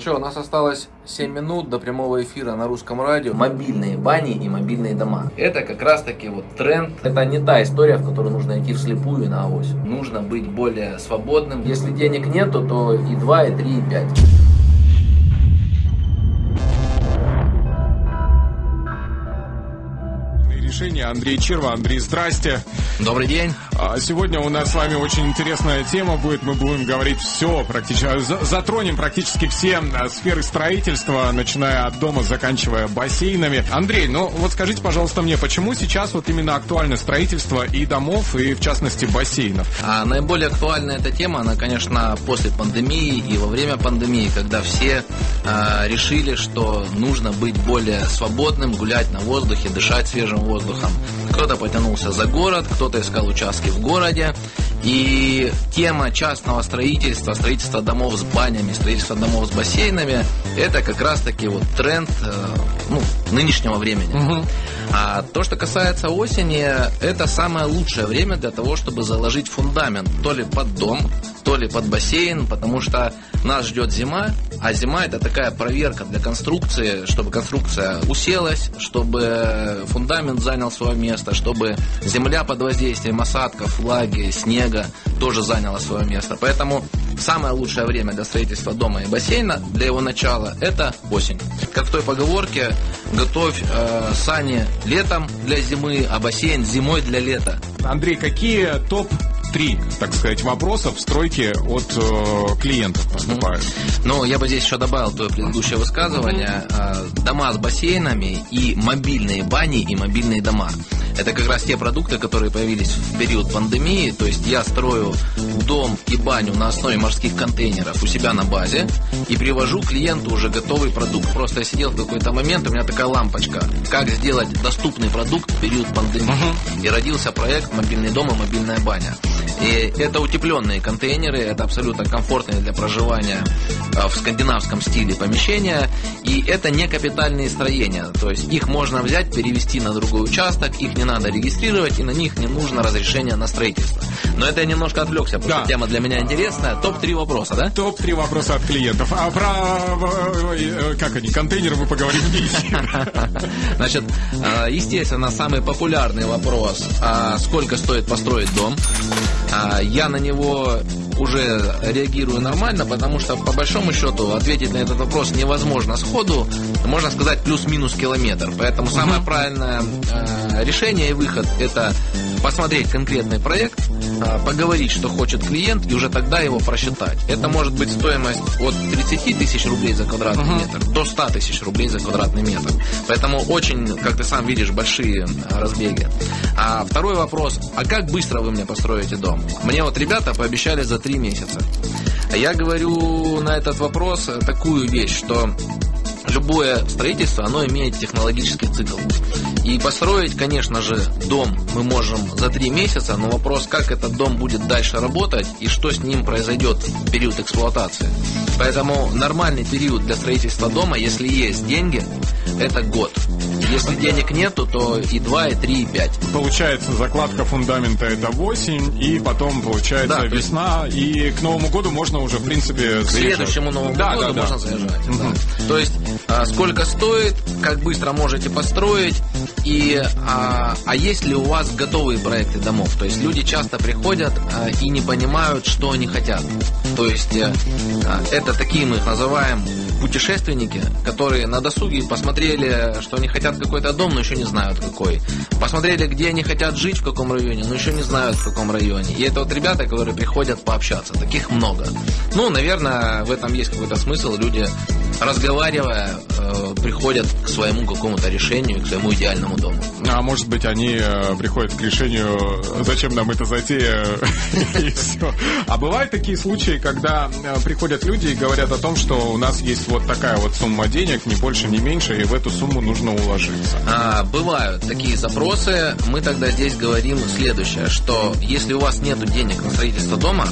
Ну что, у нас осталось 7 минут до прямого эфира на русском радио. Мобильные бани и мобильные дома. Это как раз таки вот тренд. Это не та история, в которую нужно идти вслепую на авось. Нужно быть более свободным. Если денег нету, то и 2, и 3, и 5. решения. Андрей Черва. Андрей, здрасте. Добрый день. А сегодня у нас с вами очень интересная тема будет. Мы будем говорить все, практически, затронем практически все э, сферы строительства, начиная от дома, заканчивая бассейнами. Андрей, ну вот скажите, пожалуйста, мне, почему сейчас вот именно актуально строительство и домов, и в частности бассейнов? А наиболее актуальна эта тема, она, конечно, после пандемии и во время пандемии, когда все э, решили, что нужно быть более свободным, гулять на воздухе, дышать свежим воздухом. Кто-то потянулся за город, кто-то искал участки в городе. И тема частного строительства, строительства домов с банями, строительства домов с бассейнами, это как раз-таки вот тренд э, ну, нынешнего времени. Угу. А то, что касается осени, это самое лучшее время для того, чтобы заложить фундамент то ли под дом, то ли под бассейн, потому что нас ждет зима, а зима это такая проверка для конструкции, чтобы конструкция уселась, чтобы фундамент занял свое место, чтобы земля под воздействием осадков, влаги, снега тоже заняла свое место. Поэтому самое лучшее время для строительства дома и бассейна, для его начала, это осень. Как в той поговорке, готовь э, сани летом для зимы, а бассейн зимой для лета. Андрей, какие топ три, так сказать, вопроса в стройке от э, клиентов поступают. Ну, я бы здесь еще добавил твое предыдущее высказывание. Э, дома с бассейнами и мобильные бани и мобильные дома. Это как раз те продукты, которые появились в период пандемии. То есть я строю дом и баню на основе морских контейнеров у себя на базе и привожу клиенту уже готовый продукт. Просто я сидел в какой-то момент, у меня такая лампочка. Как сделать доступный продукт в период пандемии. Uh-huh. И родился проект «Мобильный дом и мобильная баня». И это утепленные контейнеры, это абсолютно комфортные для проживания а, в скандинавском стиле помещения. И это не капитальные строения, то есть их можно взять, перевести на другой участок, их не надо регистрировать, и на них не нужно разрешение на строительство. Но это я немножко отвлекся, потому да. что тема для меня интересная. Топ-3 вопроса, да? Топ-3 вопроса от клиентов. А про, э, как они, контейнеры мы поговорим. Значит, э, естественно, самый популярный вопрос, а сколько стоит построить дом? А, я на него уже реагирую нормально, потому что по большому счету ответить на этот вопрос невозможно сходу, можно сказать плюс-минус километр. Поэтому угу. самое правильное э, решение и выход это посмотреть конкретный проект, э, поговорить, что хочет клиент, и уже тогда его просчитать. Это может быть стоимость от 30 тысяч рублей за квадратный угу. метр до 100 тысяч рублей за квадратный метр. Поэтому очень, как ты сам видишь, большие разбеги. А второй вопрос, а как быстро вы мне построите дом? Мне вот ребята пообещали за 3 месяца. Я говорю на этот вопрос такую вещь, что любое строительство, оно имеет технологический цикл. И построить, конечно же, дом мы можем за три месяца, но вопрос, как этот дом будет дальше работать и что с ним произойдет в период эксплуатации. Поэтому нормальный период для строительства дома, если есть деньги, это год. Если денег нету, то и 2, и 3, и 5. Получается, закладка фундамента это осень, и потом получается да, весна, есть... и к Новому году можно уже, в принципе, заезжать. К следующему Новому да, году да, можно да. заезжать. Угу. Да. То есть, сколько стоит, как быстро можете построить, и а, а есть ли у вас готовые проекты домов? То есть люди часто приходят а, и не понимают, что они хотят. То есть а, это такие мы их называем путешественники, которые на досуге посмотрели, что они хотят какой-то дом, но еще не знают какой. Посмотрели, где они хотят жить, в каком районе, но еще не знают, в каком районе. И это вот ребята, которые приходят пообщаться. Таких много. Ну, наверное, в этом есть какой-то смысл. Люди, разговаривая, э, приходят к своему какому-то решению, к своему идеальному дому. А может быть, они э, приходят к решению, зачем нам эта затея, и все. А бывают такие случаи, когда э, приходят люди и говорят о том, что у нас есть вот такая вот сумма денег, ни больше, ни меньше, и в эту сумму нужно уложиться. А, бывают такие запросы. Мы тогда здесь говорим следующее, что если у вас нет денег на строительство дома,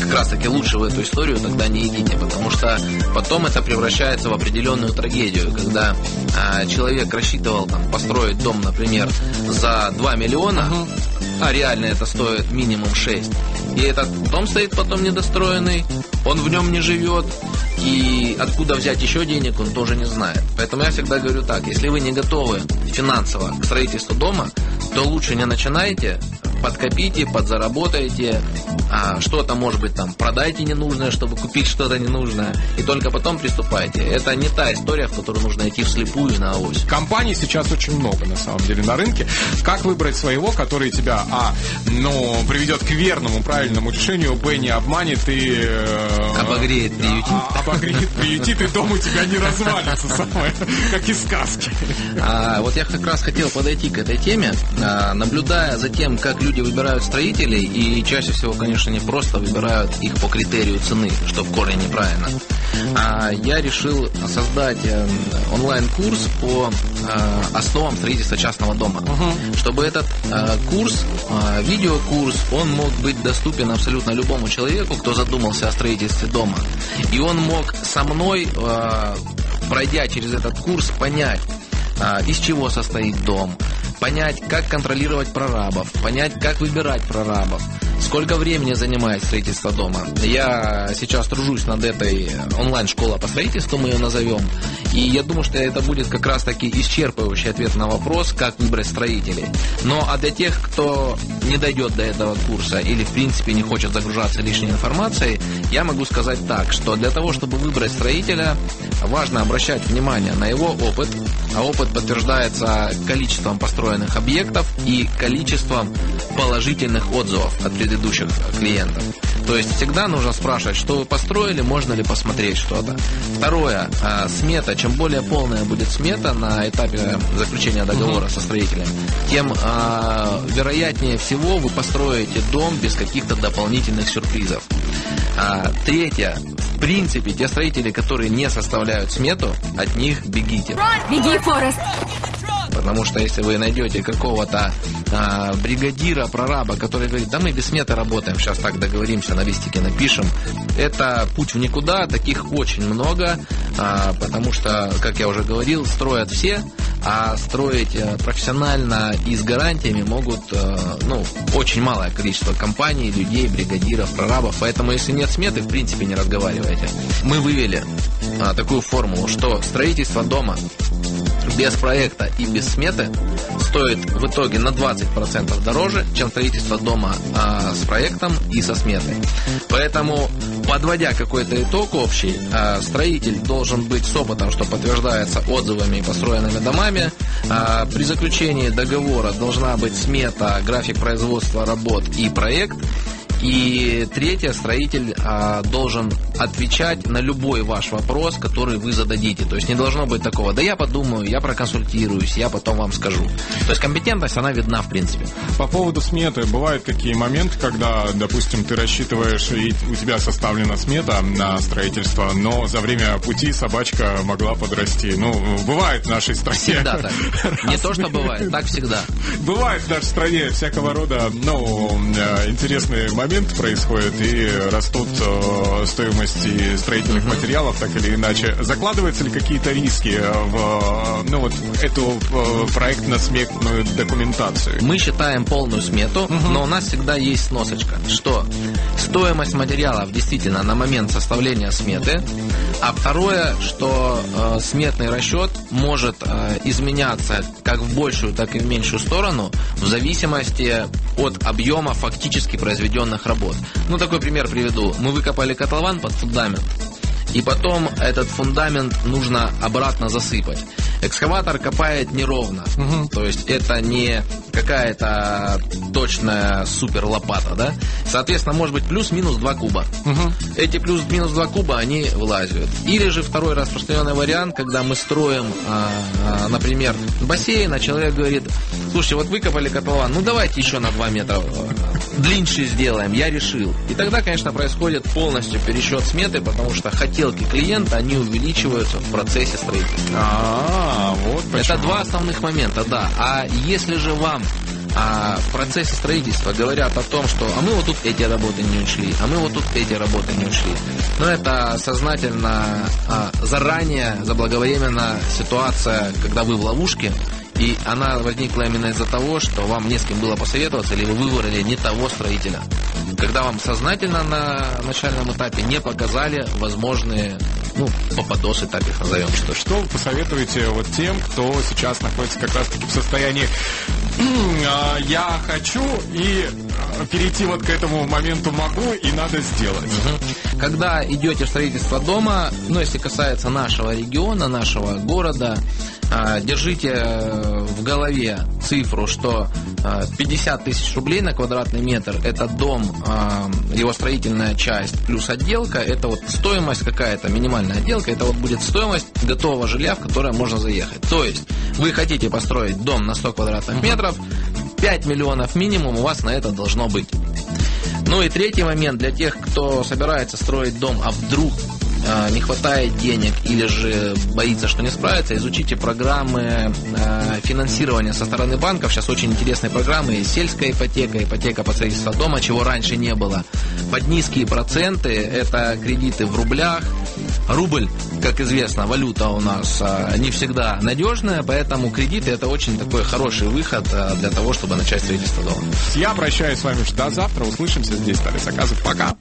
как раз таки лучше в эту историю тогда не идите, потому что потом это превращается в определенную трагедию, когда а, человек рассчитывал там, построить дом, например, за 2 миллиона, uh-huh а реально это стоит минимум 6. И этот дом стоит потом недостроенный, он в нем не живет, и откуда взять еще денег, он тоже не знает. Поэтому я всегда говорю так, если вы не готовы финансово к строительству дома, то лучше не начинайте, подкопите, подзаработайте, а, что-то, может быть, там, продайте ненужное, чтобы купить что-то ненужное, и только потом приступайте. Это не та история, в которую нужно идти вслепую на ось. Компаний сейчас очень много, на самом деле, на рынке. Как выбрать своего, который тебя, а, ну, приведет к верному, правильному решению, б, не обманет и... Э, обогреет, приютит. А, обогреет, приютит, и дом у тебя не развалится, самое, как из сказки. А, вот я как раз хотел подойти к этой теме, а, наблюдая за тем, как люди выбирают строителей, и чаще всего, конечно, не просто выбирают их по критерию цены, что в корне неправильно. А я решил создать э, онлайн-курс по э, основам строительства частного дома. Угу. Чтобы этот э, курс, видеокурс, он мог быть доступен абсолютно любому человеку, кто задумался о строительстве дома. И он мог со мной, пройдя через этот курс, понять, из чего состоит дом, понять, как контролировать прорабов, понять, как выбирать прорабов, Сколько времени занимает строительство дома? Я сейчас тружусь над этой онлайн-школой по строительству, мы ее назовем. И я думаю, что это будет как раз-таки исчерпывающий ответ на вопрос, как выбрать строителей. Но а для тех, кто не дойдет до этого курса или в принципе не хочет загружаться лишней информацией, я могу сказать так, что для того, чтобы выбрать строителя, важно обращать внимание на его опыт, а опыт подтверждается количеством построенных объектов и количеством положительных отзывов от предыдущих предыдущих клиентов. То есть всегда нужно спрашивать, что вы построили, можно ли посмотреть что-то. Второе, а, смета. Чем более полная будет смета на этапе заключения договора со строителем, тем а, вероятнее всего вы построите дом без каких-то дополнительных сюрпризов. А, третье. В принципе, те строители, которые не составляют смету, от них бегите. Беги, Форест! Потому что если вы найдете какого-то а, бригадира, прораба, который говорит, да мы без сметы работаем, сейчас так договоримся, на листике напишем, это путь в никуда, таких очень много, а, потому что, как я уже говорил, строят все, а строить э, профессионально и с гарантиями могут э, ну, очень малое количество компаний, людей, бригадиров, прорабов. Поэтому, если нет сметы, в принципе, не разговаривайте. Мы вывели а, такую формулу, что строительство дома без проекта и без сметы стоит в итоге на 20% дороже, чем строительство дома а, с проектом и со сметой. Поэтому, подводя какой-то итог общий, а, строитель должен быть с опытом, что подтверждается отзывами и построенными домами. А, при заключении договора должна быть смета, график производства работ и проект. И третье, строитель а, должен отвечать на любой ваш вопрос, который вы зададите. То есть не должно быть такого, да я подумаю, я проконсультируюсь, я потом вам скажу. То есть компетентность, она видна в принципе. По поводу сметы, бывают какие моменты, когда, допустим, ты рассчитываешь, и у тебя составлена смета на строительство, но за время пути собачка могла подрасти. Ну, бывает в нашей стране. Всегда так. Не то, что бывает, так всегда. Бывает в нашей стране всякого рода, ну, э, интересные моменты момент происходит и растут э, стоимости строительных материалов, так или иначе. Закладываются ли какие-то риски в ну, вот, эту проектно-сметную документацию? Мы считаем полную смету, uh-huh. но у нас всегда есть сносочка, что стоимость материалов действительно на момент составления сметы, а второе, что э, сметный расчет может э, изменяться как в большую, так и в меньшую сторону в зависимости от объема фактически произведенных работ. Ну, такой пример приведу. Мы выкопали котлован под фундамент. И потом этот фундамент нужно обратно засыпать. Экскаватор копает неровно. Угу. То есть это не какая-то точная супер лопата, да? Соответственно, может быть плюс-минус 2 куба. Угу. Эти плюс-минус 2 куба, они вылазят. Или же второй распространенный вариант, когда мы строим, а, а, например, бассейн, а человек говорит, слушайте, вот выкопали котлован, ну давайте еще на 2 метра длиннее сделаем, я решил. И тогда, конечно, происходит полностью пересчет сметы, потому что хотелки клиента, они увеличиваются в процессе строительства. А, вот почему. Это два основных момента, да. А если же вам а в процессе строительства говорят о том, что а мы вот тут эти работы не учли, а мы вот тут эти работы не учли. Но это сознательно, а, заранее, заблаговременно ситуация, когда вы в ловушке, И она возникла именно из-за того, что вам не с кем было посоветоваться, или вы выбрали не того строителя. Когда вам сознательно на начальном этапе не показали возможные ну, попадосы, так их назовем. Что, что вы посоветуете вот тем, кто сейчас находится как раз-таки в состоянии а, «я хочу» и перейти вот к этому моменту могу и надо сделать? Когда идете в строительство дома, ну, если касается нашего региона, нашего города, а, держите э, в голове цифру, что 50 э, тысяч рублей на квадратный метр – это дом, э, его строительная часть плюс отделка, это вот стоимость какая-то, минимальная отделка, это вот будет стоимость готового жилья, в которое можно заехать. То есть вы хотите построить дом на 100 квадратных метров, 5 миллионов минимум у вас на это должно быть. Ну и третий момент для тех, кто собирается строить дом, а вдруг Э, не хватает денег или же боится, что не справится, изучите программы э, финансирования со стороны банков. Сейчас очень интересные программы. Сельская ипотека, ипотека по строительству дома, чего раньше не было. Под низкие проценты это кредиты в рублях. Рубль, как известно, валюта у нас э, не всегда надежная, поэтому кредиты это очень такой хороший выход для того, чтобы начать строительство дома. Я прощаюсь с вами до завтра. Услышимся здесь, Тарас Аказов. Пока.